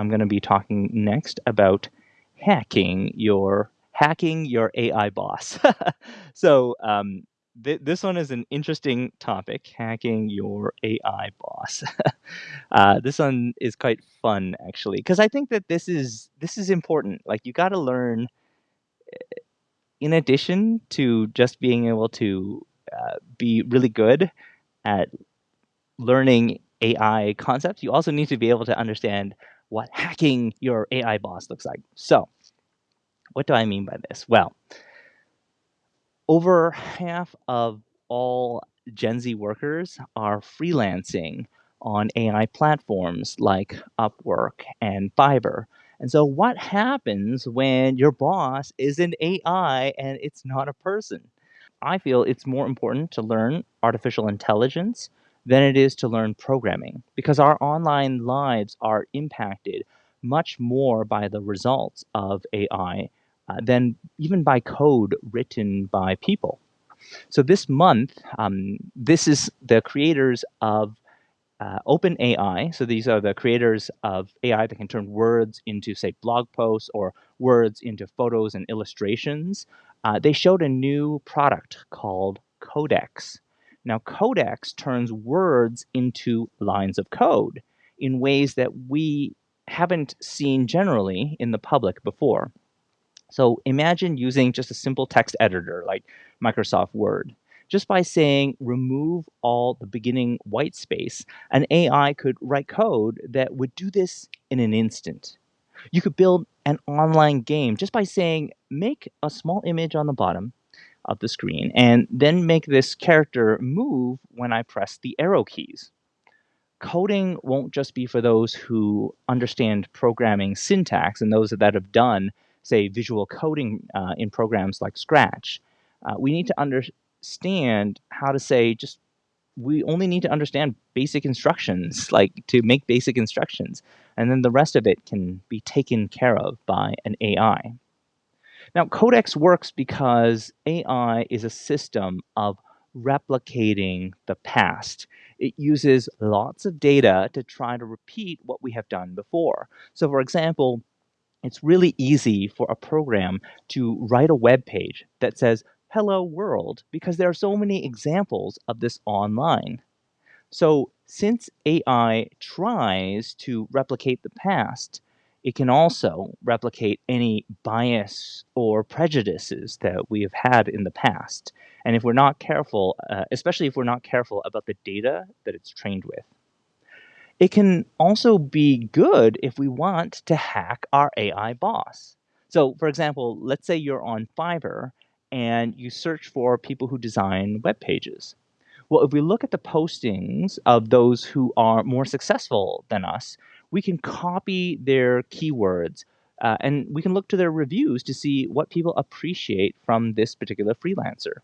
I'm going to be talking next about hacking your hacking your AI boss. so um, th- this one is an interesting topic: hacking your AI boss. uh, this one is quite fun, actually, because I think that this is this is important. Like you got to learn. Eh, in addition to just being able to uh, be really good at learning AI concepts, you also need to be able to understand what hacking your AI boss looks like. So, what do I mean by this? Well, over half of all Gen Z workers are freelancing on AI platforms like Upwork and Fiverr. And so, what happens when your boss is an AI and it's not a person? I feel it's more important to learn artificial intelligence than it is to learn programming because our online lives are impacted much more by the results of AI uh, than even by code written by people. So this month, um, this is the creators of uh, OpenAI. So these are the creators of AI that can turn words into, say, blog posts or words into photos and illustrations. Uh, they showed a new product called Codex. Now, Codex turns words into lines of code in ways that we haven't seen generally in the public before. So imagine using just a simple text editor like Microsoft Word. Just by saying remove all the beginning white space, an AI could write code that would do this in an instant. You could build an online game just by saying make a small image on the bottom of the screen and then make this character move when I press the arrow keys. Coding won't just be for those who understand programming syntax and those that have done, say, visual coding uh, in programs like Scratch. Uh, we need to understand how to say just we only need to understand basic instructions, like to make basic instructions, and then the rest of it can be taken care of by an AI. Now, Codex works because AI is a system of replicating the past. It uses lots of data to try to repeat what we have done before. So, for example, it's really easy for a program to write a web page that says, Hello World, because there are so many examples of this online. So, since AI tries to replicate the past, it can also replicate any bias or prejudices that we have had in the past. And if we're not careful, uh, especially if we're not careful about the data that it's trained with, it can also be good if we want to hack our AI boss. So, for example, let's say you're on Fiverr and you search for people who design web pages. Well, if we look at the postings of those who are more successful than us, we can copy their keywords uh, and we can look to their reviews to see what people appreciate from this particular freelancer.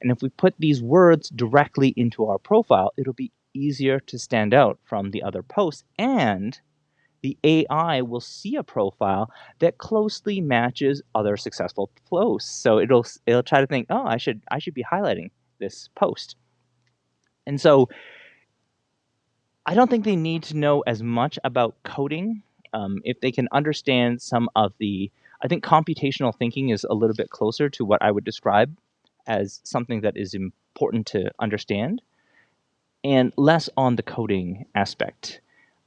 And if we put these words directly into our profile, it'll be easier to stand out from the other posts and the AI will see a profile that closely matches other successful posts. So it'll it'll try to think, oh, I should I should be highlighting this post. And so I don't think they need to know as much about coding. Um, if they can understand some of the, I think computational thinking is a little bit closer to what I would describe as something that is important to understand, and less on the coding aspect.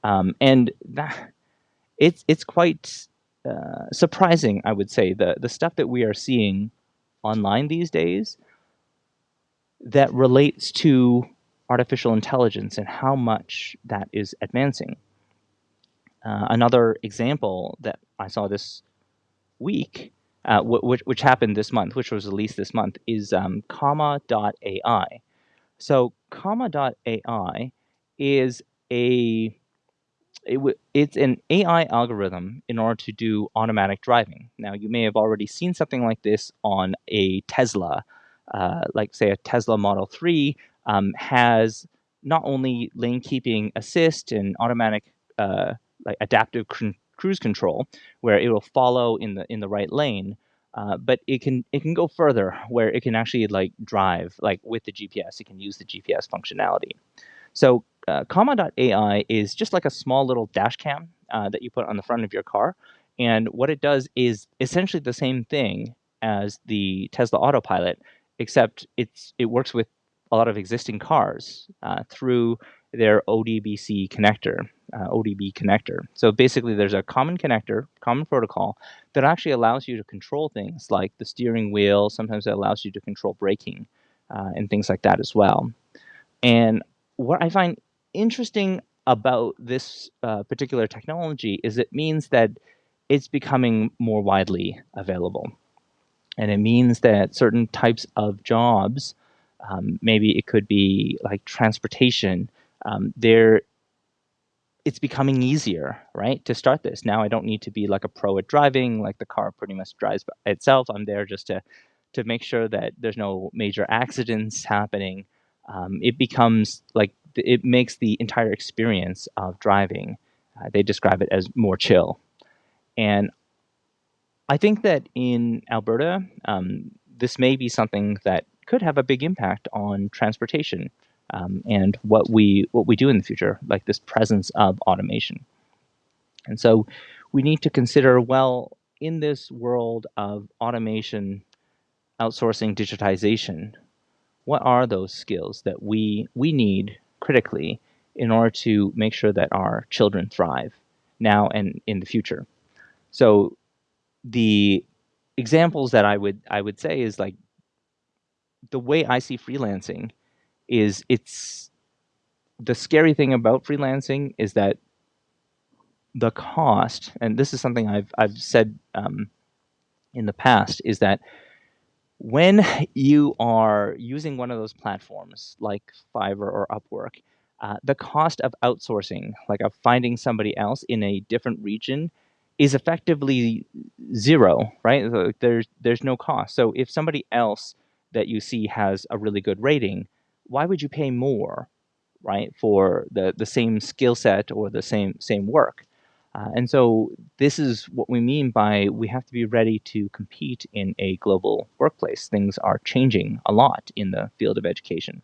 Um, and that it's it's quite uh, surprising, I would say, the the stuff that we are seeing online these days that relates to artificial intelligence and how much that is advancing. Uh, another example that I saw this week, uh, which, which happened this month, which was released this month, is um, Comma.ai. So Comma.ai is a it it's an AI algorithm in order to do automatic driving. Now, you may have already seen something like this on a Tesla, uh, like say a Tesla Model 3 um, has not only lane keeping assist and automatic uh, like adaptive cr- cruise control, where it will follow in the in the right lane, uh, but it can it can go further, where it can actually like drive like with the GPS. It can use the GPS functionality. So uh, Comma.ai is just like a small little dash cam uh, that you put on the front of your car. And what it does is essentially the same thing as the Tesla Autopilot, except it's it works with a lot of existing cars uh, through their ODBC connector, uh, ODB connector. So basically, there's a common connector, common protocol that actually allows you to control things like the steering wheel. Sometimes it allows you to control braking uh, and things like that as well. And what I find interesting about this uh, particular technology is it means that it's becoming more widely available. And it means that certain types of jobs, um, maybe it could be like transportation, um, there it's becoming easier, right, to start this. Now I don't need to be like a pro at driving, like the car pretty much drives by itself. I'm there just to to make sure that there's no major accidents happening. Um, it becomes like it makes the entire experience of driving. Uh, they describe it as more chill, and I think that in Alberta, um, this may be something that could have a big impact on transportation um, and what we what we do in the future, like this presence of automation. And so, we need to consider well in this world of automation, outsourcing, digitization. What are those skills that we we need critically in order to make sure that our children thrive now and in the future? So, the examples that I would I would say is like the way I see freelancing is it's the scary thing about freelancing is that the cost, and this is something I've I've said um, in the past, is that when you are using one of those platforms like Fiverr or Upwork, uh, the cost of outsourcing, like of finding somebody else in a different region, is effectively zero, right? There's there's no cost. So if somebody else that you see has a really good rating, why would you pay more, right, for the, the same skill set or the same same work? Uh, and so this is what we mean by we have to be ready to compete in a global workplace. Things are changing a lot in the field of education.